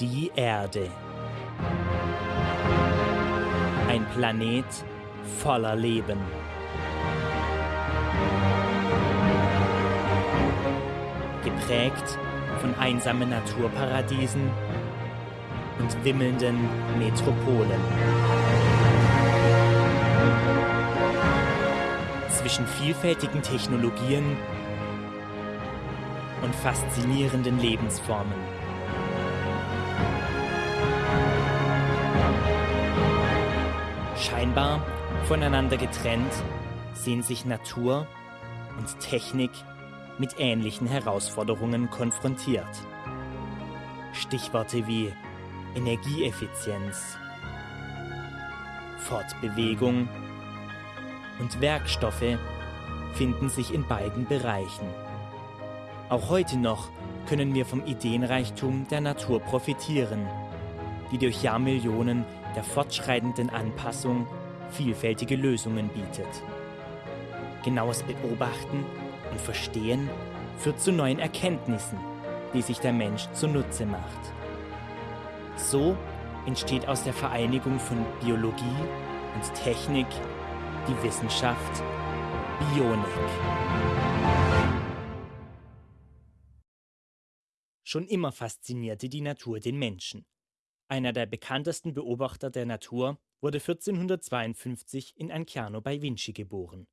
Die Erde. Ein Planet voller Leben. Geprägt von einsamen Naturparadiesen und wimmelnden Metropolen. Zwischen vielfältigen Technologien und faszinierenden Lebensformen. Scheinbar voneinander getrennt sehen sich Natur und Technik mit ähnlichen Herausforderungen konfrontiert. Stichworte wie Energieeffizienz, Fortbewegung und Werkstoffe finden sich in beiden Bereichen. Auch heute noch können wir vom Ideenreichtum der Natur profitieren, die durch Jahrmillionen der fortschreitenden Anpassung vielfältige Lösungen bietet. Genaues Beobachten und Verstehen führt zu neuen Erkenntnissen, die sich der Mensch zunutze macht. So entsteht aus der Vereinigung von Biologie und Technik die Wissenschaft Bionik. Schon immer faszinierte die Natur den Menschen. Einer der bekanntesten Beobachter der Natur wurde 1452 in Anciano bei Vinci geboren.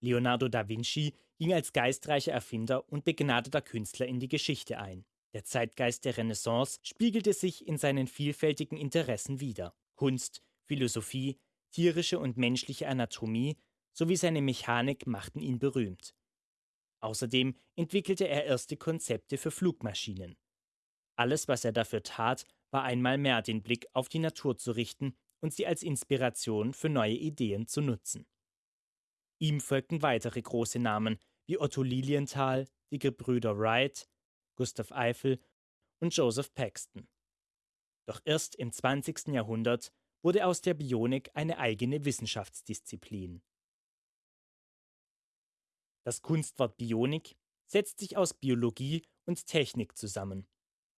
Leonardo da Vinci ging als geistreicher Erfinder und begnadeter Künstler in die Geschichte ein. Der Zeitgeist der Renaissance spiegelte sich in seinen vielfältigen Interessen wider. Kunst, Philosophie, tierische und menschliche Anatomie sowie seine Mechanik machten ihn berühmt. Außerdem entwickelte er erste Konzepte für Flugmaschinen. Alles, was er dafür tat, war einmal mehr den Blick auf die Natur zu richten und sie als Inspiration für neue Ideen zu nutzen. Ihm folgten weitere große Namen wie Otto Lilienthal, die Gebrüder Wright, Gustav Eiffel und Joseph Paxton. Doch erst im 20. Jahrhundert wurde aus der Bionik eine eigene Wissenschaftsdisziplin. Das Kunstwort Bionik setzt sich aus Biologie und Technik zusammen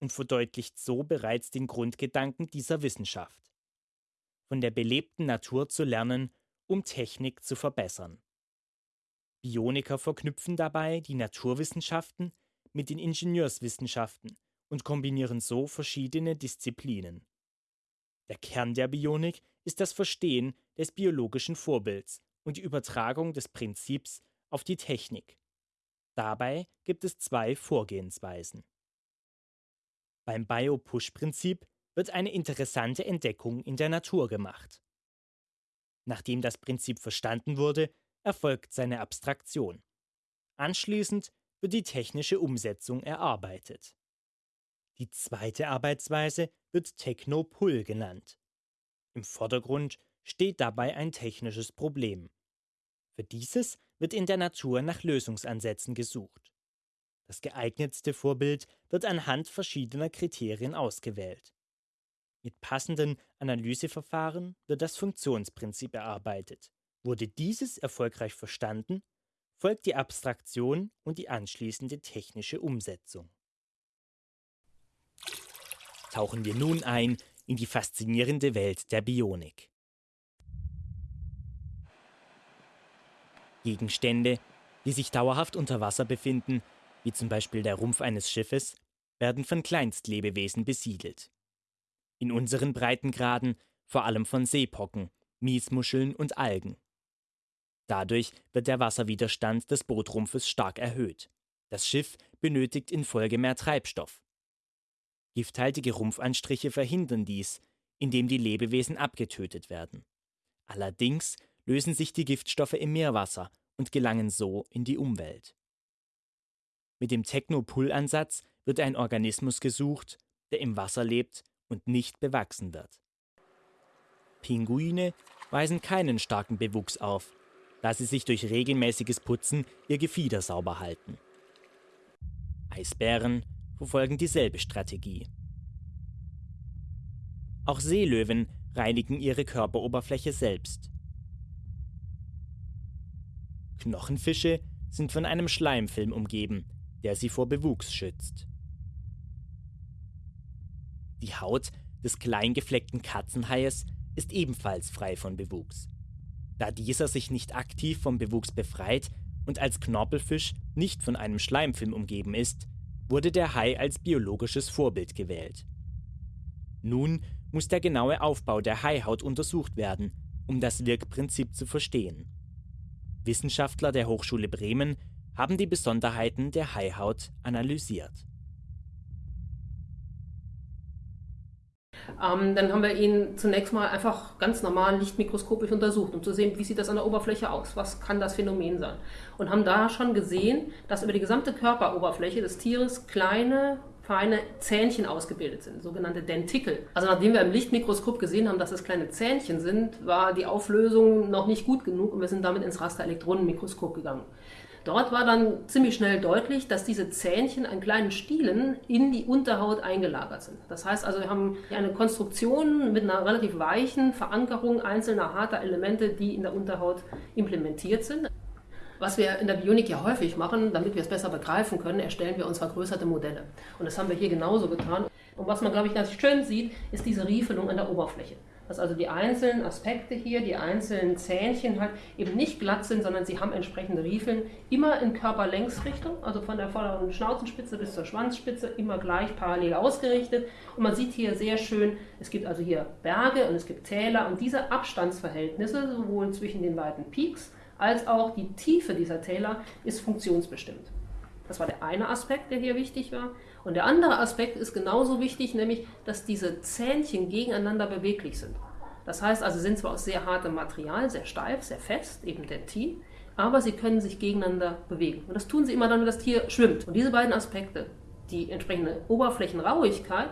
und verdeutlicht so bereits den Grundgedanken dieser Wissenschaft. Von der belebten Natur zu lernen, um Technik zu verbessern. Bioniker verknüpfen dabei die Naturwissenschaften mit den Ingenieurswissenschaften und kombinieren so verschiedene Disziplinen. Der Kern der Bionik ist das Verstehen des biologischen Vorbilds und die Übertragung des Prinzips auf die Technik. Dabei gibt es zwei Vorgehensweisen. Beim Bio-Push-Prinzip wird eine interessante Entdeckung in der Natur gemacht. Nachdem das Prinzip verstanden wurde, erfolgt seine Abstraktion. Anschließend wird die technische Umsetzung erarbeitet. Die zweite Arbeitsweise wird Techno-Pull genannt. Im Vordergrund steht dabei ein technisches Problem. Für dieses wird in der Natur nach Lösungsansätzen gesucht. Das geeignetste Vorbild wird anhand verschiedener Kriterien ausgewählt. Mit passenden Analyseverfahren wird das Funktionsprinzip erarbeitet. Wurde dieses erfolgreich verstanden, folgt die Abstraktion und die anschließende technische Umsetzung. Tauchen wir nun ein in die faszinierende Welt der Bionik. Gegenstände, die sich dauerhaft unter Wasser befinden, wie zum Beispiel der Rumpf eines Schiffes, werden von Kleinstlebewesen besiedelt. In unseren Breitengraden vor allem von Seepocken, Miesmuscheln und Algen. Dadurch wird der Wasserwiderstand des Bootrumpfes stark erhöht. Das Schiff benötigt infolge mehr Treibstoff. Gifthaltige Rumpfanstriche verhindern dies, indem die Lebewesen abgetötet werden. Allerdings lösen sich die Giftstoffe im Meerwasser und gelangen so in die Umwelt. Mit dem Techno-Pull-Ansatz wird ein Organismus gesucht, der im Wasser lebt und nicht bewachsen wird. Pinguine weisen keinen starken Bewuchs auf, da sie sich durch regelmäßiges Putzen ihr Gefieder sauber halten. Eisbären verfolgen dieselbe Strategie. Auch Seelöwen reinigen ihre Körperoberfläche selbst. Knochenfische sind von einem Schleimfilm umgeben, der sie vor Bewuchs schützt. Die Haut des kleingefleckten Katzenhaies ist ebenfalls frei von Bewuchs. Da dieser sich nicht aktiv vom Bewuchs befreit und als Knorpelfisch nicht von einem Schleimfilm umgeben ist, wurde der Hai als biologisches Vorbild gewählt. Nun muss der genaue Aufbau der Haihaut untersucht werden, um das Wirkprinzip zu verstehen. Wissenschaftler der Hochschule Bremen haben die Besonderheiten der Haihaut analysiert. Ähm, dann haben wir ihn zunächst mal einfach ganz normal lichtmikroskopisch untersucht, um zu sehen, wie sieht das an der Oberfläche aus, was kann das Phänomen sein. Und haben da schon gesehen, dass über die gesamte Körperoberfläche des Tieres kleine, feine Zähnchen ausgebildet sind, sogenannte Dentikel. Also nachdem wir im Lichtmikroskop gesehen haben, dass es kleine Zähnchen sind, war die Auflösung noch nicht gut genug und wir sind damit ins Rasterelektronenmikroskop gegangen. Dort war dann ziemlich schnell deutlich, dass diese Zähnchen an kleinen Stielen in die Unterhaut eingelagert sind. Das heißt also, wir haben eine Konstruktion mit einer relativ weichen Verankerung einzelner harter Elemente, die in der Unterhaut implementiert sind. Was wir in der Bionik ja häufig machen, damit wir es besser begreifen können, erstellen wir uns vergrößerte Modelle. Und das haben wir hier genauso getan. Und was man, glaube ich, ganz schön sieht, ist diese Riefelung an der Oberfläche dass also die einzelnen Aspekte hier, die einzelnen Zähnchen halt eben nicht glatt sind, sondern sie haben entsprechende Riefeln, immer in Körperlängsrichtung, also von der vorderen Schnauzenspitze bis zur Schwanzspitze, immer gleich parallel ausgerichtet. Und man sieht hier sehr schön, es gibt also hier Berge und es gibt Täler und diese Abstandsverhältnisse, sowohl zwischen den beiden Peaks als auch die Tiefe dieser Täler, ist funktionsbestimmt. Das war der eine Aspekt, der hier wichtig war. Und der andere Aspekt ist genauso wichtig, nämlich, dass diese Zähnchen gegeneinander beweglich sind. Das heißt also, sie sind zwar aus sehr hartem Material, sehr steif, sehr fest, eben Dentin, aber sie können sich gegeneinander bewegen. Und das tun sie immer dann, wenn das Tier schwimmt. Und diese beiden Aspekte, die entsprechende Oberflächenrauigkeit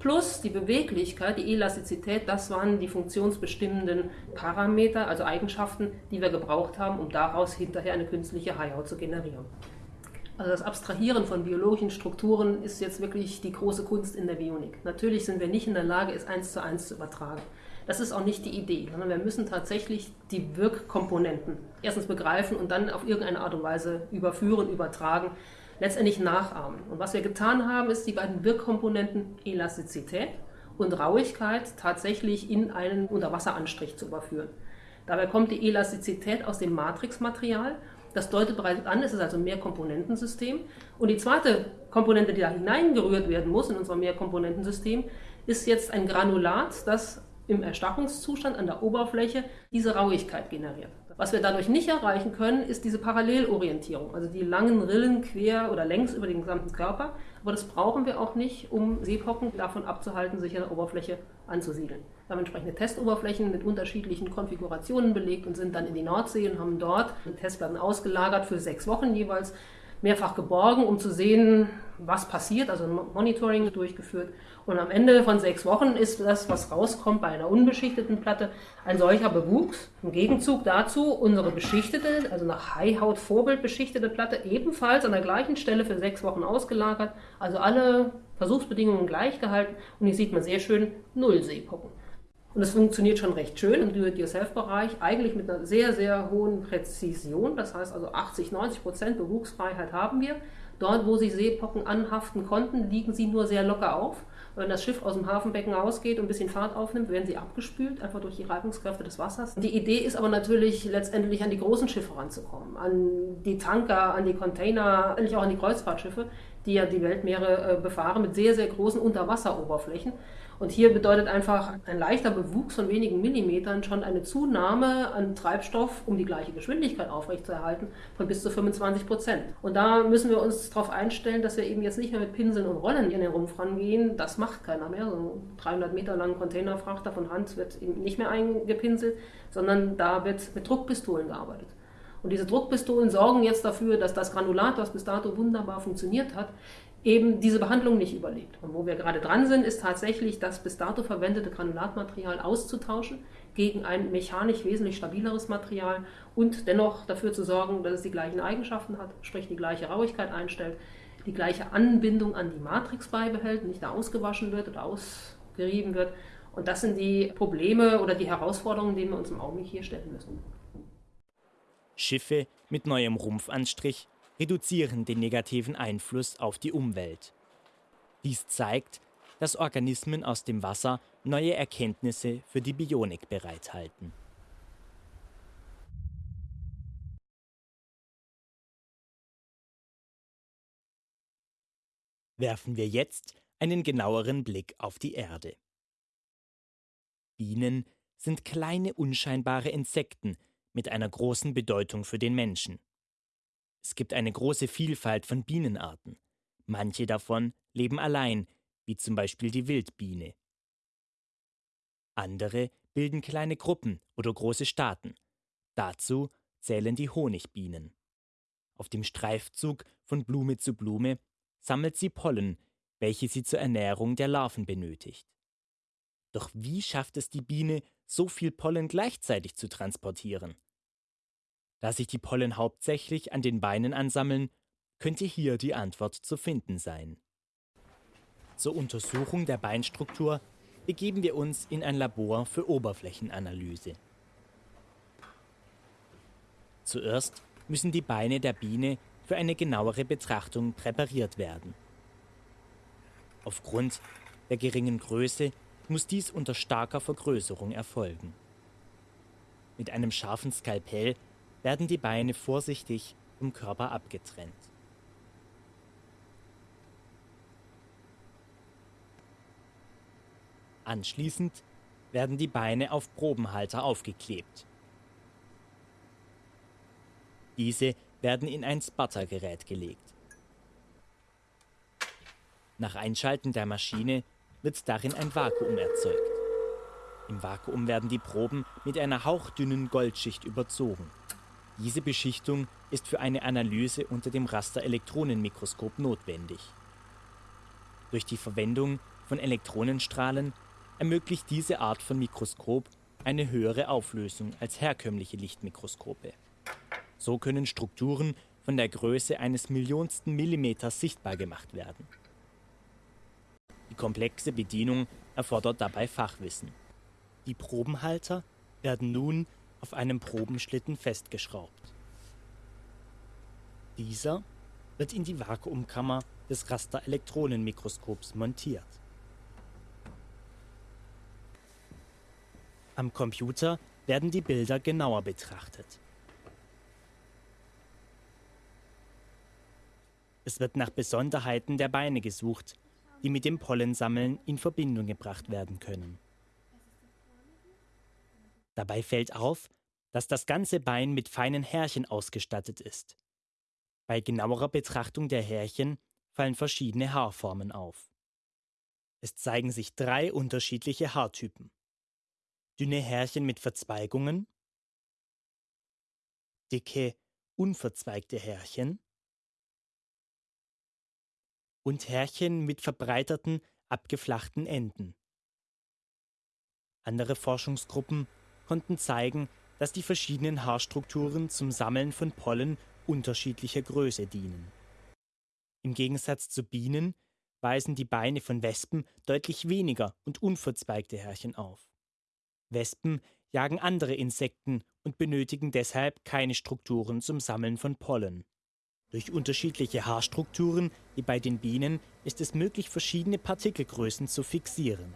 plus die Beweglichkeit, die Elastizität, das waren die funktionsbestimmenden Parameter, also Eigenschaften, die wir gebraucht haben, um daraus hinterher eine künstliche Haihaut zu generieren. Also das Abstrahieren von biologischen Strukturen ist jetzt wirklich die große Kunst in der Bionik. Natürlich sind wir nicht in der Lage, es eins zu eins zu übertragen. Das ist auch nicht die Idee, sondern wir müssen tatsächlich die Wirkkomponenten erstens begreifen und dann auf irgendeine Art und Weise überführen, übertragen, letztendlich nachahmen. Und was wir getan haben, ist die beiden Wirkkomponenten Elastizität und Rauigkeit tatsächlich in einen Unterwasseranstrich zu überführen. Dabei kommt die Elastizität aus dem Matrixmaterial das deutet bereits an, es ist also ein Mehrkomponentensystem. Und die zweite Komponente, die da hineingerührt werden muss in unser Mehrkomponentensystem, ist jetzt ein Granulat, das im Erstarrungszustand an der Oberfläche diese Rauigkeit generiert. Was wir dadurch nicht erreichen können, ist diese Parallelorientierung, also die langen Rillen quer oder längs über den gesamten Körper. Aber das brauchen wir auch nicht, um Seepocken davon abzuhalten, sich an der Oberfläche anzusiedeln. Wir haben entsprechende Testoberflächen mit unterschiedlichen Konfigurationen belegt und sind dann in die Nordsee und haben dort Testplatten ausgelagert für sechs Wochen jeweils mehrfach geborgen, um zu sehen, was passiert, also ein Monitoring durchgeführt. Und am Ende von sechs Wochen ist das, was rauskommt bei einer unbeschichteten Platte, ein solcher Bewuchs. Im Gegenzug dazu unsere beschichtete, also nach Haihaut Vorbild beschichtete Platte ebenfalls an der gleichen Stelle für sechs Wochen ausgelagert. Also alle Versuchsbedingungen gleich gehalten und hier sieht man sehr schön null Seepocken. Und es funktioniert schon recht schön im Do-it-yourself-Bereich, eigentlich mit einer sehr, sehr hohen Präzision. Das heißt also 80, 90 Prozent Bewuchsfreiheit haben wir. Dort, wo sich Seepocken anhaften konnten, liegen sie nur sehr locker auf. Wenn das Schiff aus dem Hafenbecken rausgeht und ein bisschen Fahrt aufnimmt, werden sie abgespült, einfach durch die Reibungskräfte des Wassers. Die Idee ist aber natürlich letztendlich an die großen Schiffe ranzukommen, an die Tanker, an die Container, eigentlich auch an die Kreuzfahrtschiffe, die ja die Weltmeere äh, befahren mit sehr, sehr großen Unterwasseroberflächen. Und hier bedeutet einfach ein leichter Bewuchs von wenigen Millimetern schon eine Zunahme an Treibstoff, um die gleiche Geschwindigkeit aufrechtzuerhalten, von bis zu 25 Prozent. Und da müssen wir uns darauf einstellen, dass wir eben jetzt nicht mehr mit Pinseln und Rollen in den Rumpf rangehen. Das macht keiner mehr. So ein 300 Meter langen Containerfrachter von Hand wird eben nicht mehr eingepinselt, sondern da wird mit Druckpistolen gearbeitet. Und diese Druckpistolen sorgen jetzt dafür, dass das Granulat, was bis dato wunderbar funktioniert hat, eben diese Behandlung nicht überlebt. Und wo wir gerade dran sind, ist tatsächlich das bis dato verwendete Granulatmaterial auszutauschen gegen ein mechanisch wesentlich stabileres Material und dennoch dafür zu sorgen, dass es die gleichen Eigenschaften hat, sprich die gleiche Rauigkeit einstellt, die gleiche Anbindung an die Matrix beibehält, nicht da ausgewaschen wird oder ausgerieben wird. Und das sind die Probleme oder die Herausforderungen, denen wir uns im Augenblick hier stellen müssen. Schiffe mit neuem Rumpfanstrich reduzieren den negativen Einfluss auf die Umwelt. Dies zeigt, dass Organismen aus dem Wasser neue Erkenntnisse für die Bionik bereithalten. Werfen wir jetzt einen genaueren Blick auf die Erde. Bienen sind kleine unscheinbare Insekten mit einer großen Bedeutung für den Menschen. Es gibt eine große Vielfalt von Bienenarten. Manche davon leben allein, wie zum Beispiel die Wildbiene. Andere bilden kleine Gruppen oder große Staaten. Dazu zählen die Honigbienen. Auf dem Streifzug von Blume zu Blume sammelt sie Pollen, welche sie zur Ernährung der Larven benötigt. Doch wie schafft es die Biene, so viel Pollen gleichzeitig zu transportieren? Da sich die Pollen hauptsächlich an den Beinen ansammeln, könnte hier die Antwort zu finden sein. Zur Untersuchung der Beinstruktur begeben wir uns in ein Labor für Oberflächenanalyse. Zuerst müssen die Beine der Biene für eine genauere Betrachtung präpariert werden. Aufgrund der geringen Größe muss dies unter starker Vergrößerung erfolgen. Mit einem scharfen Skalpell werden die Beine vorsichtig vom Körper abgetrennt. Anschließend werden die Beine auf Probenhalter aufgeklebt. Diese werden in ein Sputtergerät gelegt. Nach Einschalten der Maschine wird darin ein Vakuum erzeugt. Im Vakuum werden die Proben mit einer hauchdünnen Goldschicht überzogen. Diese Beschichtung ist für eine Analyse unter dem Rasterelektronenmikroskop notwendig. Durch die Verwendung von Elektronenstrahlen ermöglicht diese Art von Mikroskop eine höhere Auflösung als herkömmliche Lichtmikroskope. So können Strukturen von der Größe eines Millionsten Millimeters sichtbar gemacht werden. Die komplexe Bedienung erfordert dabei Fachwissen. Die Probenhalter werden nun auf einem Probenschlitten festgeschraubt. Dieser wird in die Vakuumkammer des Rasterelektronenmikroskops montiert. Am Computer werden die Bilder genauer betrachtet. Es wird nach Besonderheiten der Beine gesucht, die mit dem Pollensammeln in Verbindung gebracht werden können. Dabei fällt auf, dass das ganze Bein mit feinen Härchen ausgestattet ist. Bei genauerer Betrachtung der Härchen fallen verschiedene Haarformen auf. Es zeigen sich drei unterschiedliche Haartypen. Dünne Härchen mit Verzweigungen, dicke, unverzweigte Härchen und Härchen mit verbreiterten, abgeflachten Enden. Andere Forschungsgruppen konnten zeigen, dass die verschiedenen Haarstrukturen zum Sammeln von Pollen unterschiedlicher Größe dienen. Im Gegensatz zu Bienen weisen die Beine von Wespen deutlich weniger und unverzweigte Härchen auf. Wespen jagen andere Insekten und benötigen deshalb keine Strukturen zum Sammeln von Pollen. Durch unterschiedliche Haarstrukturen, wie bei den Bienen, ist es möglich, verschiedene Partikelgrößen zu fixieren.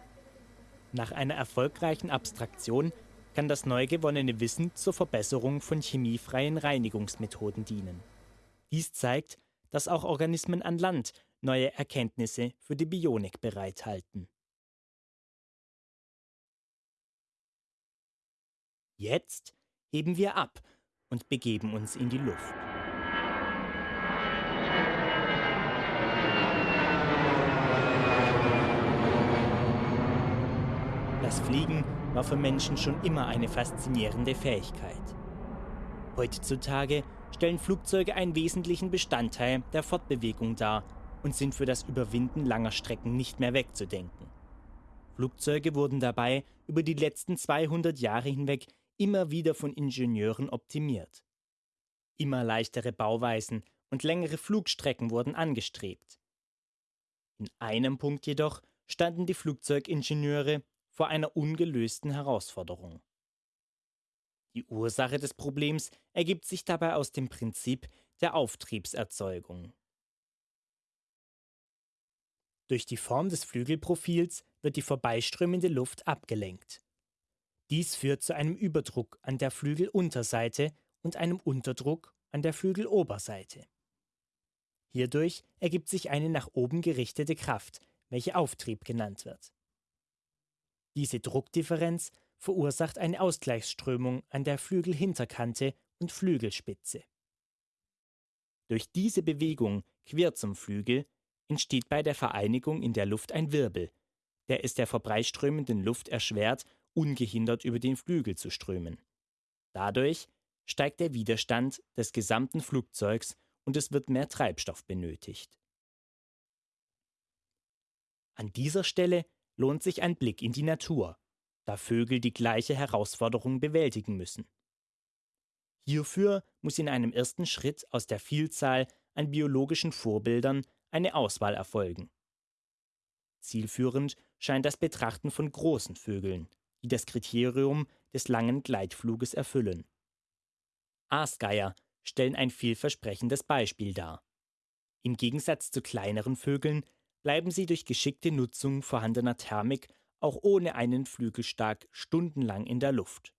Nach einer erfolgreichen Abstraktion kann das neu gewonnene Wissen zur Verbesserung von chemiefreien Reinigungsmethoden dienen. Dies zeigt, dass auch Organismen an Land neue Erkenntnisse für die Bionik bereithalten. Jetzt heben wir ab und begeben uns in die Luft. Das Fliegen war für Menschen schon immer eine faszinierende Fähigkeit. Heutzutage stellen Flugzeuge einen wesentlichen Bestandteil der Fortbewegung dar und sind für das Überwinden langer Strecken nicht mehr wegzudenken. Flugzeuge wurden dabei über die letzten 200 Jahre hinweg immer wieder von Ingenieuren optimiert. Immer leichtere Bauweisen und längere Flugstrecken wurden angestrebt. In einem Punkt jedoch standen die Flugzeugingenieure vor einer ungelösten Herausforderung. Die Ursache des Problems ergibt sich dabei aus dem Prinzip der Auftriebserzeugung. Durch die Form des Flügelprofils wird die vorbeiströmende Luft abgelenkt. Dies führt zu einem Überdruck an der Flügelunterseite und einem Unterdruck an der Flügeloberseite. Hierdurch ergibt sich eine nach oben gerichtete Kraft, welche Auftrieb genannt wird. Diese Druckdifferenz verursacht eine Ausgleichsströmung an der Flügelhinterkante und Flügelspitze. Durch diese Bewegung quer zum Flügel entsteht bei der Vereinigung in der Luft ein Wirbel, der es der vorbeiströmenden Luft erschwert, ungehindert über den Flügel zu strömen. Dadurch steigt der Widerstand des gesamten Flugzeugs und es wird mehr Treibstoff benötigt. An dieser Stelle lohnt sich ein Blick in die Natur, da Vögel die gleiche Herausforderung bewältigen müssen. Hierfür muss in einem ersten Schritt aus der Vielzahl an biologischen Vorbildern eine Auswahl erfolgen. Zielführend scheint das Betrachten von großen Vögeln, die das Kriterium des langen Gleitfluges erfüllen. Aasgeier stellen ein vielversprechendes Beispiel dar. Im Gegensatz zu kleineren Vögeln bleiben sie durch geschickte Nutzung vorhandener Thermik auch ohne einen Flügelstark stundenlang in der Luft.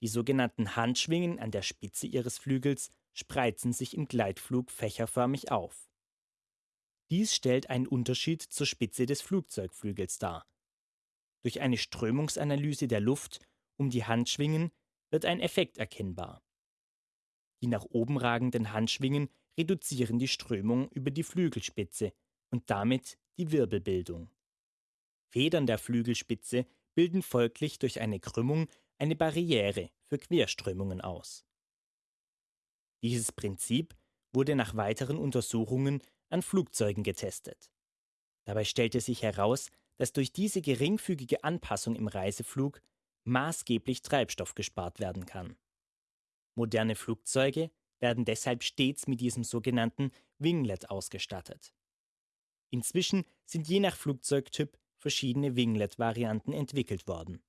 Die sogenannten Handschwingen an der Spitze ihres Flügels spreizen sich im Gleitflug fächerförmig auf. Dies stellt einen Unterschied zur Spitze des Flugzeugflügels dar. Durch eine Strömungsanalyse der Luft um die Handschwingen wird ein Effekt erkennbar. Die nach oben ragenden Handschwingen reduzieren die Strömung über die Flügelspitze und damit die Wirbelbildung. Federn der Flügelspitze bilden folglich durch eine Krümmung eine Barriere für Querströmungen aus. Dieses Prinzip wurde nach weiteren Untersuchungen an Flugzeugen getestet. Dabei stellte sich heraus, dass durch diese geringfügige Anpassung im Reiseflug maßgeblich Treibstoff gespart werden kann. Moderne Flugzeuge werden deshalb stets mit diesem sogenannten Winglet ausgestattet. Inzwischen sind je nach Flugzeugtyp verschiedene Winglet-Varianten entwickelt worden.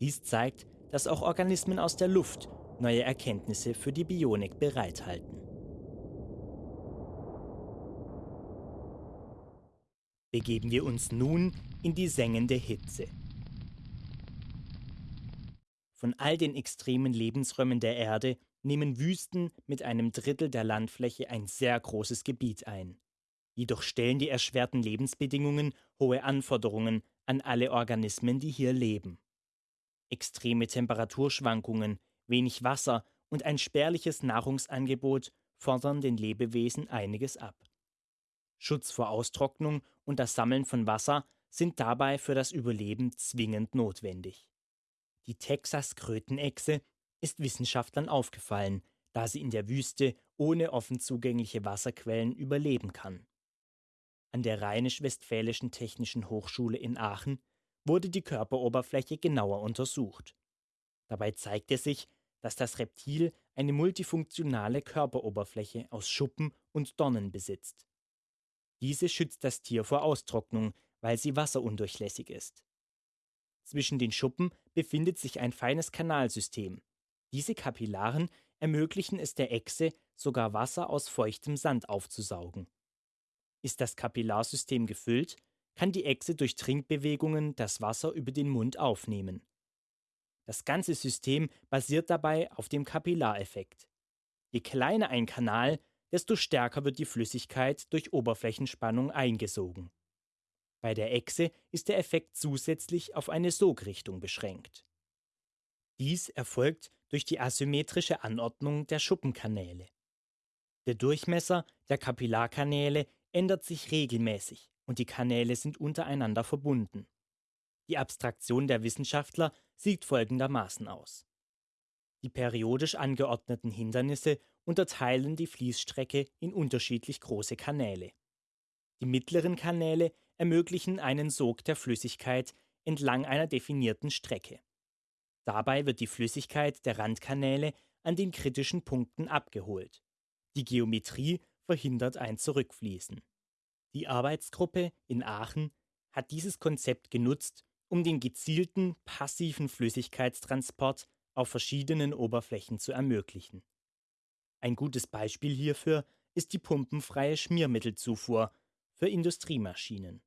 Dies zeigt, dass auch Organismen aus der Luft neue Erkenntnisse für die Bionik bereithalten. begeben wir uns nun in die sengende Hitze. Von all den extremen Lebensräumen der Erde nehmen Wüsten mit einem Drittel der Landfläche ein sehr großes Gebiet ein. Jedoch stellen die erschwerten Lebensbedingungen hohe Anforderungen an alle Organismen, die hier leben. Extreme Temperaturschwankungen, wenig Wasser und ein spärliches Nahrungsangebot fordern den Lebewesen einiges ab. Schutz vor Austrocknung und das Sammeln von Wasser sind dabei für das Überleben zwingend notwendig. Die Texas-Krötenechse ist Wissenschaftlern aufgefallen, da sie in der Wüste ohne offen zugängliche Wasserquellen überleben kann. An der Rheinisch-Westfälischen Technischen Hochschule in Aachen wurde die Körperoberfläche genauer untersucht. Dabei zeigte sich, dass das Reptil eine multifunktionale Körperoberfläche aus Schuppen und Dornen besitzt. Diese schützt das Tier vor Austrocknung, weil sie wasserundurchlässig ist. Zwischen den Schuppen befindet sich ein feines Kanalsystem. Diese Kapillaren ermöglichen es der Echse, sogar Wasser aus feuchtem Sand aufzusaugen. Ist das Kapillarsystem gefüllt, kann die Echse durch Trinkbewegungen das Wasser über den Mund aufnehmen. Das ganze System basiert dabei auf dem Kapillareffekt. Je kleiner ein Kanal, desto stärker wird die Flüssigkeit durch Oberflächenspannung eingesogen. Bei der Echse ist der Effekt zusätzlich auf eine Sogrichtung beschränkt. Dies erfolgt durch die asymmetrische Anordnung der Schuppenkanäle. Der Durchmesser der Kapillarkanäle ändert sich regelmäßig und die Kanäle sind untereinander verbunden. Die Abstraktion der Wissenschaftler sieht folgendermaßen aus. Die periodisch angeordneten Hindernisse unterteilen die Fließstrecke in unterschiedlich große Kanäle. Die mittleren Kanäle ermöglichen einen Sog der Flüssigkeit entlang einer definierten Strecke. Dabei wird die Flüssigkeit der Randkanäle an den kritischen Punkten abgeholt. Die Geometrie verhindert ein Zurückfließen. Die Arbeitsgruppe in Aachen hat dieses Konzept genutzt, um den gezielten passiven Flüssigkeitstransport auf verschiedenen Oberflächen zu ermöglichen. Ein gutes Beispiel hierfür ist die pumpenfreie Schmiermittelzufuhr für Industriemaschinen.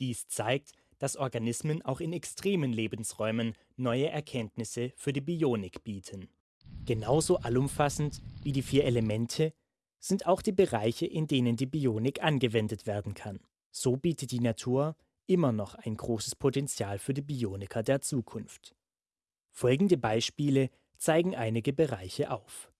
Dies zeigt, dass Organismen auch in extremen Lebensräumen neue Erkenntnisse für die Bionik bieten. Genauso allumfassend wie die vier Elemente sind auch die Bereiche, in denen die Bionik angewendet werden kann. So bietet die Natur immer noch ein großes Potenzial für die Bioniker der Zukunft. Folgende Beispiele zeigen einige Bereiche auf.